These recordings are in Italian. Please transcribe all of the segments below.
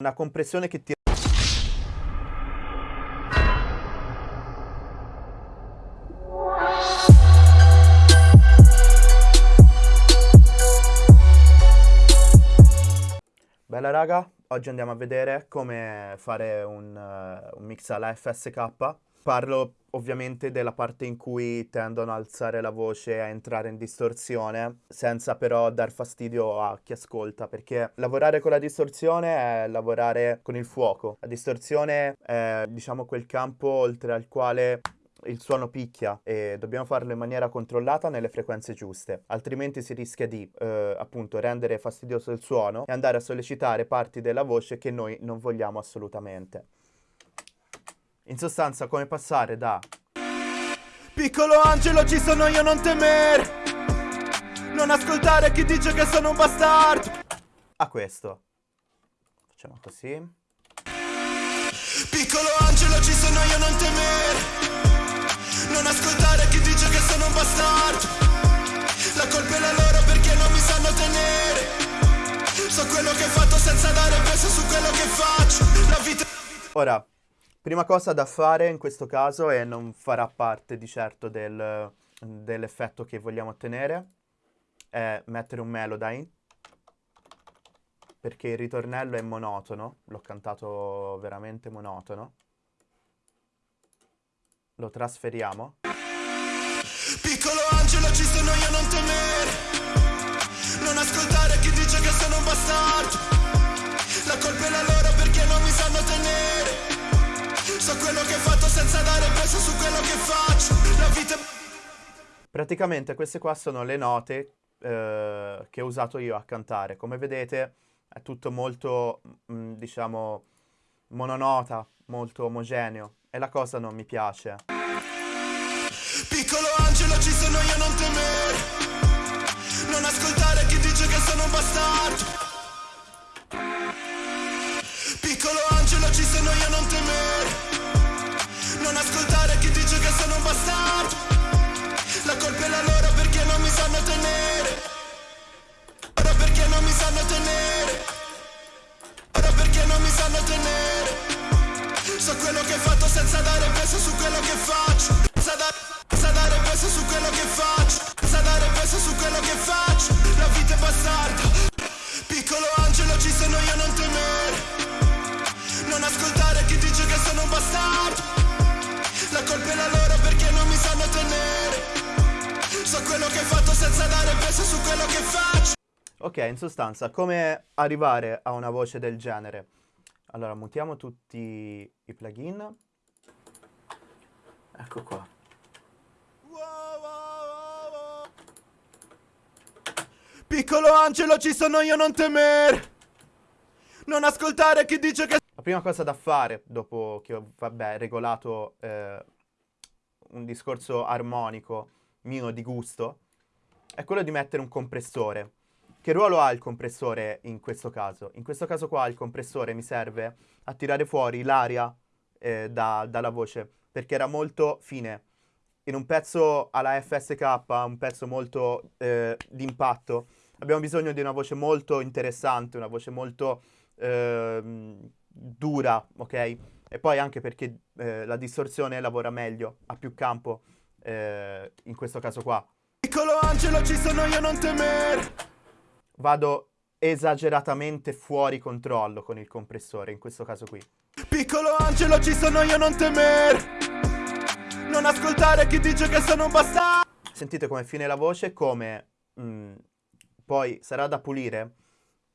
Una compressione che ti... Bella raga, oggi andiamo a vedere come fare un, uh, un mix alla FSK. Parlo ovviamente della parte in cui tendono a alzare la voce e a entrare in distorsione, senza però dar fastidio a chi ascolta, perché lavorare con la distorsione è lavorare con il fuoco. La distorsione è, diciamo, quel campo oltre al quale il suono picchia e dobbiamo farlo in maniera controllata nelle frequenze giuste, altrimenti si rischia di eh, appunto rendere fastidioso il suono e andare a sollecitare parti della voce che noi non vogliamo assolutamente. In sostanza come passare da Piccolo angelo ci sono io non temere Non ascoltare chi dice che sono un bastardo A questo. Facciamo così. Piccolo angelo ci sono io non temere non ascoltare chi dice che sono un bastardo La colpa è la loro perché non mi sanno tenere. So quello che ho fatto senza dare peso su quello che faccio. La vita. Ora, prima cosa da fare in questo caso e non farà parte di certo del, dell'effetto che vogliamo ottenere è mettere un melody perché il ritornello è monotono, l'ho cantato veramente monotono. Lo trasferiamo. Piccolo angelo ci sono io non temere Non ascoltare chi dice che sono un bastardo. La colpa è la loro So quello che ho fatto senza dare peso su quello che faccio. La vita Praticamente queste qua sono le note eh, che ho usato io a cantare. Come vedete è tutto molto, mh, mm, diciamo, mononota, molto omogeneo e la cosa non mi piace. Piccolo angelo ci sono io non temere Non ascoltare chi dice che sono un bastardo. Piccolo angelo ci sono io non temere Non ascoltare chi dice che sono un bastardo. La colpa è la loro perché non mi sanno tenere. Ora perché non mi sanno tenere. Ora perché non mi sanno tenere. So quello che ho fatto senza dare peso su quello che faccio. Senza, da senza dare peso su quello che faccio. Senza dare peso su quello che faccio. La vita è bastarda peso su quello che faccio Ok, in sostanza, come arrivare a una voce del genere? Allora, mutiamo tutti i plugin. Ecco qua. Piccolo angelo, ci sono io, non temere! Non ascoltare chi dice che... La prima cosa da fare, dopo che ho, vabbè, regolato eh, un discorso armonico mio di gusto, è quello di mettere un compressore. Che ruolo ha il compressore in questo caso? In questo caso qua il compressore mi serve a tirare fuori l'aria eh, da, dalla voce, perché era molto fine. In un pezzo alla FSK, un pezzo molto eh, d'impatto, abbiamo bisogno di una voce molto interessante, una voce molto eh, dura, ok? E poi anche perché eh, la distorsione lavora meglio, ha più campo, eh, in questo caso qua. Piccolo angelo ci sono io non temere vado esageratamente fuori controllo con il compressore, in questo caso qui. Piccolo angelo ci sono io non temere Non ascoltare chi dice che sono un bastardo Sentite come fine la voce, come mh, mm, poi sarà da pulire,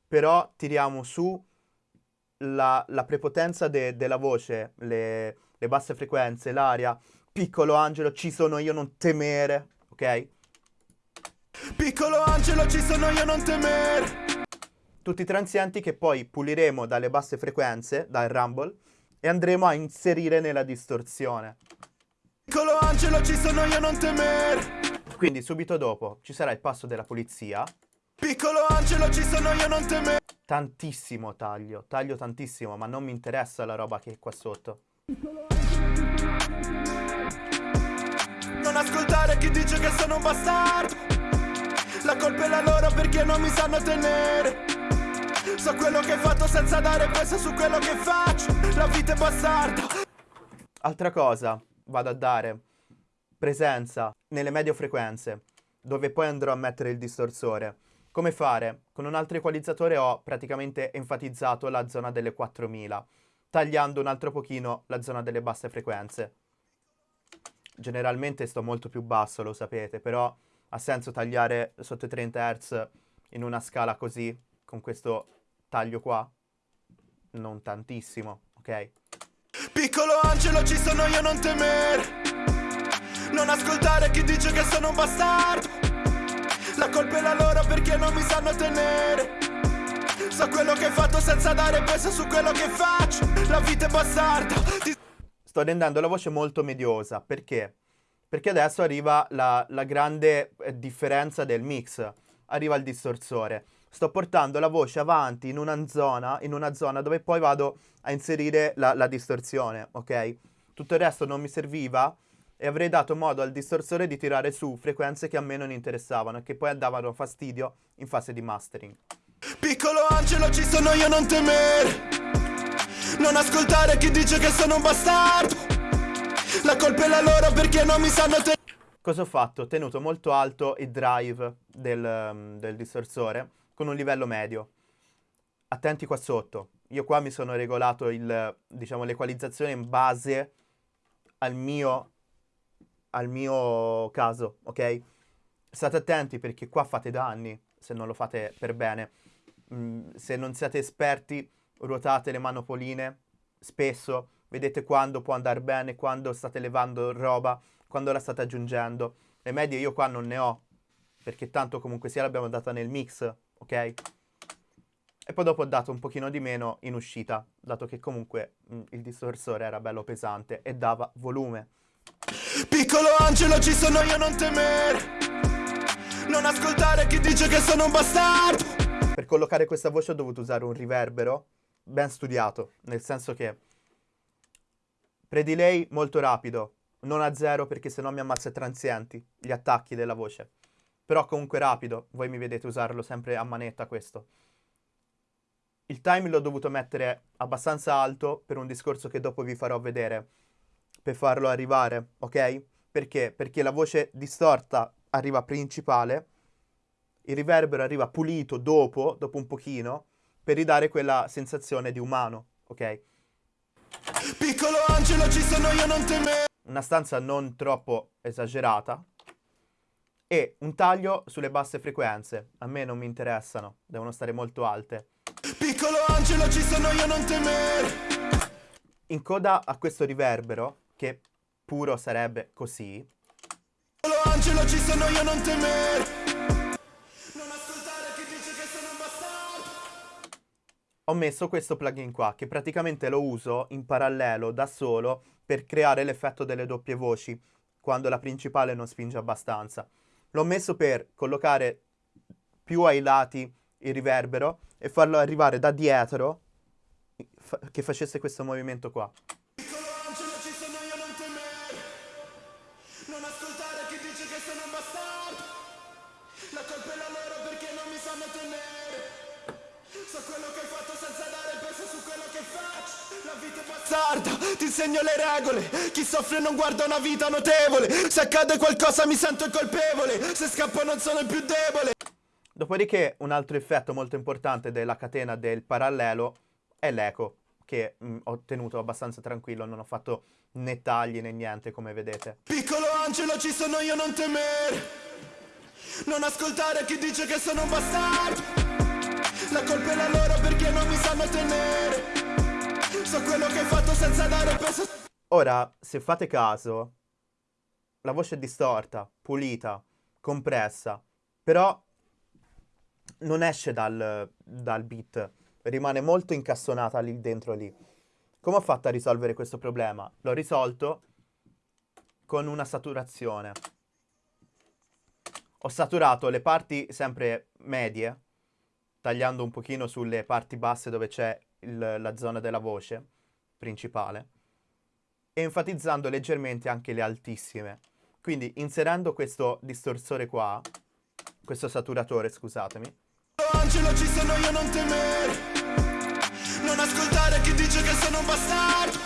però tiriamo su la, la prepotenza de, della voce, le, le basse frequenze, l'aria. Piccolo angelo ci sono io non temere, ok? Piccolo angelo ci sono io non temere Tutti i transienti che poi puliremo dalle basse frequenze, dal rumble E andremo a inserire nella distorsione. Piccolo angelo ci sono io non temere Quindi subito dopo ci sarà il passo della polizia Piccolo angelo ci sono io non temere Tantissimo taglio, taglio tantissimo ma non mi interessa la roba che è qua sotto. Non ascoltare chi dice che sono un bastardo la colpa è la loro perché non mi sanno tenere So quello che hai fatto senza dare peso su quello che faccio. La vita è bastarda. Altra cosa, vado a dare presenza nelle medio frequenze, dove poi andrò a mettere il distorsore. Come fare? Con un altro equalizzatore ho praticamente enfatizzato la zona delle 4000, tagliando un altro pochino la zona delle basse frequenze. Generalmente sto molto più basso, lo sapete, però ha senso tagliare sotto i 30 Hz in una scala così, con questo taglio qua? Non tantissimo, ok? Piccolo angelo ci sono io non temere Non ascoltare chi dice che sono un bastardo La colpa è la loro perché non mi sanno tenere So quello che hai fatto senza dare peso su quello che faccio La vita è bastarda Ti... Sto rendendo la voce molto mediosa, perché? Perché adesso arriva la, la grande eh, differenza del mix Arriva il distorsore sto portando la voce avanti in una zona, in una zona dove poi vado a inserire la, la distorsione, ok? Tutto il resto non mi serviva e avrei dato modo al distorsore di tirare su frequenze che a me non interessavano e che poi andavano fastidio in fase di mastering. Piccolo angelo ci sono io non temere Non ascoltare chi dice che sono un bastardo La colpa è la loro perché non mi sanno tenere Cosa ho fatto? Ho tenuto molto alto il drive del, um, del distorsore con un livello medio. Attenti qua sotto. Io qua mi sono regolato diciamo, l'equalizzazione in base al mio, al mio caso, ok? State attenti perché qua fate danni se non lo fate per bene. Mm, se non siete esperti, ruotate le manopoline spesso, vedete quando può andare bene, quando state levando roba, quando la state aggiungendo. Le medie io qua non ne ho, perché tanto comunque sia l'abbiamo data nel mix, ok? E poi dopo ho dato un pochino di meno in uscita, dato che comunque mh, mm, il distorsore era bello pesante e dava volume. Piccolo angelo ci sono io non temere Non ascoltare chi dice che sono un bastardo Per collocare questa voce ho dovuto usare un riverbero ben studiato, nel senso che predelay molto rapido, non a zero perché sennò mi ammazza transienti, gli attacchi della voce. Però comunque rapido, voi mi vedete usarlo sempre a manetta questo. Il time l'ho dovuto mettere abbastanza alto per un discorso che dopo vi farò vedere, per farlo arrivare, ok? Perché? Perché la voce distorta arriva principale, il riverbero arriva pulito dopo, dopo un pochino, per ridare quella sensazione di umano, ok? Piccolo angelo ci sono io non temere Una stanza non troppo esagerata, e un taglio sulle basse frequenze. A me non mi interessano, devono stare molto alte. Piccolo angelo ci sono io non temere. In coda a questo riverbero, che puro sarebbe così. Piccolo angelo ci sono io non temere. Ho messo questo plugin qua, che praticamente lo uso in parallelo da solo per creare l'effetto delle doppie voci, quando la principale non spinge abbastanza. L'ho messo per collocare più ai lati il riverbero e farlo arrivare da dietro fa che facesse questo movimento qua. Ti insegno le regole. Chi soffre non guarda una vita notevole. Se accade qualcosa mi sento colpevole. Se scappo non sono il più debole. Dopodiché un altro effetto molto importante della catena del parallelo è l'eco che mh, ho tenuto abbastanza tranquillo, non ho fatto né tagli né niente come vedete. Piccolo angelo ci sono io non temere. Non ascoltare chi dice che sono un bastardo. La colpa è la loro perché non mi sanno tenere So quello che hai fatto senza dare peso. Ora, se fate caso, la voce è distorta, pulita, compressa, però non esce dal, dal beat, rimane molto incastonata lì dentro lì. Come ho fatto a risolvere questo problema? L'ho risolto con una saturazione. Ho saturato le parti sempre medie, tagliando un pochino sulle parti basse dove c'è il, la zona della voce principale e enfatizzando leggermente anche le altissime. Quindi inserendo questo distorsore qua, questo saturatore, scusatemi, angelo ci sono io non temere Non ascoltare chi dice che sono un bastardo.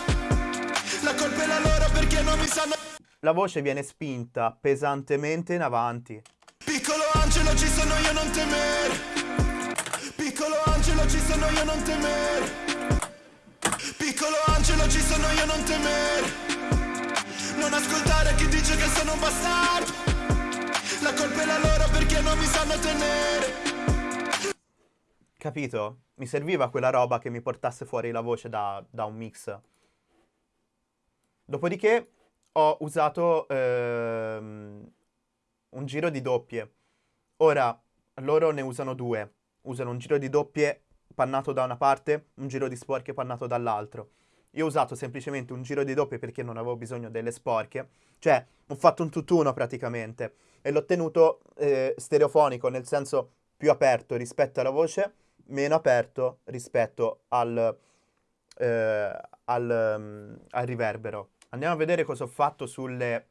La colpa è la loro perché non mi sanno La voce viene spinta pesantemente in avanti. Piccolo angelo ci sono io non temere Piccolo angelo ci sono io non temere Piccolo angelo ci sono io non temere Non ascoltare chi dice che sono un bastardo La colpa è la loro perché non mi sanno tenere Capito? Mi serviva quella roba che mi portasse fuori la voce da, da un mix. Dopodiché ho usato ehm, un giro di doppie. Ora, loro ne usano due. Usano un giro di doppie pannato da una parte, un giro di sporche pannato dall'altro. Io ho usato semplicemente un giro di doppie perché non avevo bisogno delle sporche. Cioè, ho fatto un tutt'uno praticamente. E l'ho tenuto eh, stereofonico, nel senso più aperto rispetto alla voce meno aperto rispetto al, eh, al, um, al riverbero. Andiamo a vedere cosa ho fatto sulle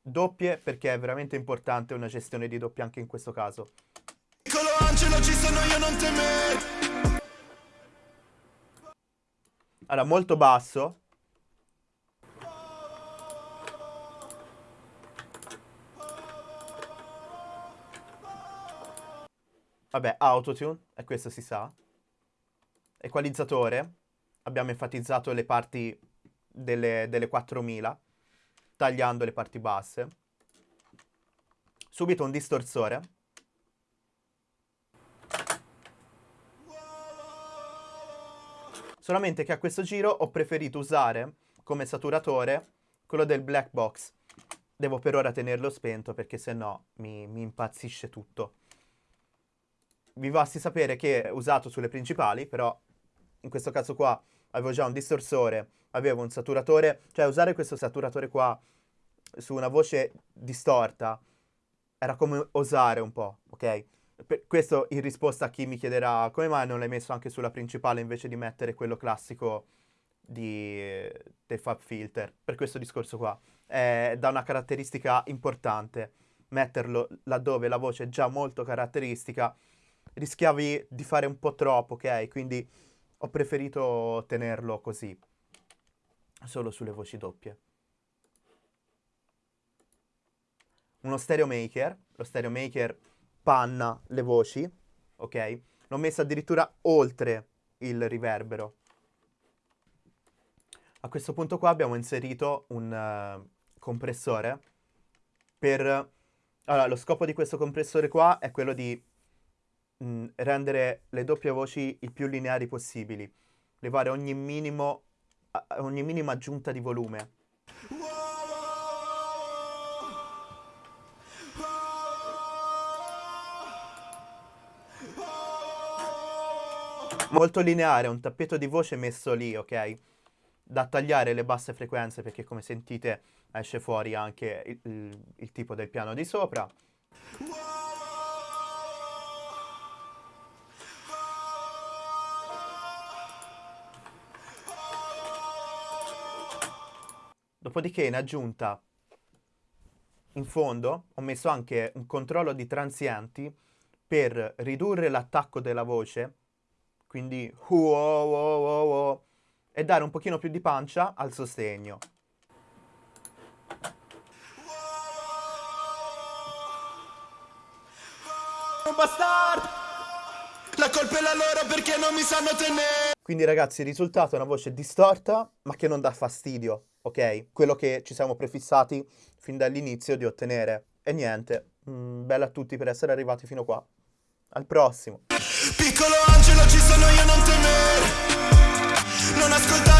doppie perché è veramente importante una gestione di doppie anche in questo caso. Angelo ci sono io non temere. Allora, molto basso, Vabbè, autotune, e questo si sa. Equalizzatore, abbiamo enfatizzato le parti delle, delle 4000, tagliando le parti basse. Subito un distorsore. Solamente che a questo giro ho preferito usare come saturatore quello del black box. Devo per ora tenerlo spento perché sennò mi, mi impazzisce tutto vi basti sapere che è usato sulle principali, però in questo caso qua avevo già un distorsore, avevo un saturatore, cioè usare questo saturatore qua su una voce distorta era come osare un po', ok? Per questo in risposta a chi mi chiederà come mai non l'hai messo anche sulla principale invece di mettere quello classico di, del Fab Filter, per questo discorso qua. È da una caratteristica importante metterlo laddove la voce è già molto caratteristica rischiavi di fare un po' troppo, ok? Quindi ho preferito tenerlo così, solo sulle voci doppie. Uno stereo maker, lo stereo maker panna le voci, ok? L'ho messo addirittura oltre il riverbero. A questo punto qua abbiamo inserito un uh, compressore per... Allora, lo scopo di questo compressore qua è quello di mh, mm, rendere le doppie voci il più lineari possibili, levare ogni, minimo, ogni minima aggiunta di volume. Molto lineare, un tappeto di voce messo lì, ok? Da tagliare le basse frequenze perché come sentite esce fuori anche il, il, il tipo del piano di sopra. Dopodiché in aggiunta, in fondo, ho messo anche un controllo di transienti per ridurre l'attacco della voce, quindi wow, wow, wow, e dare un pochino più di pancia al sostegno. La colpa è la loro perché non mi sanno tenere! Quindi ragazzi il risultato è una voce distorta ma che non dà fastidio ok? Quello che ci siamo prefissati fin dall'inizio di ottenere. E niente, mm, bella a tutti per essere arrivati fino qua. Al prossimo. Piccolo angelo ci sono io non temere Non ascoltare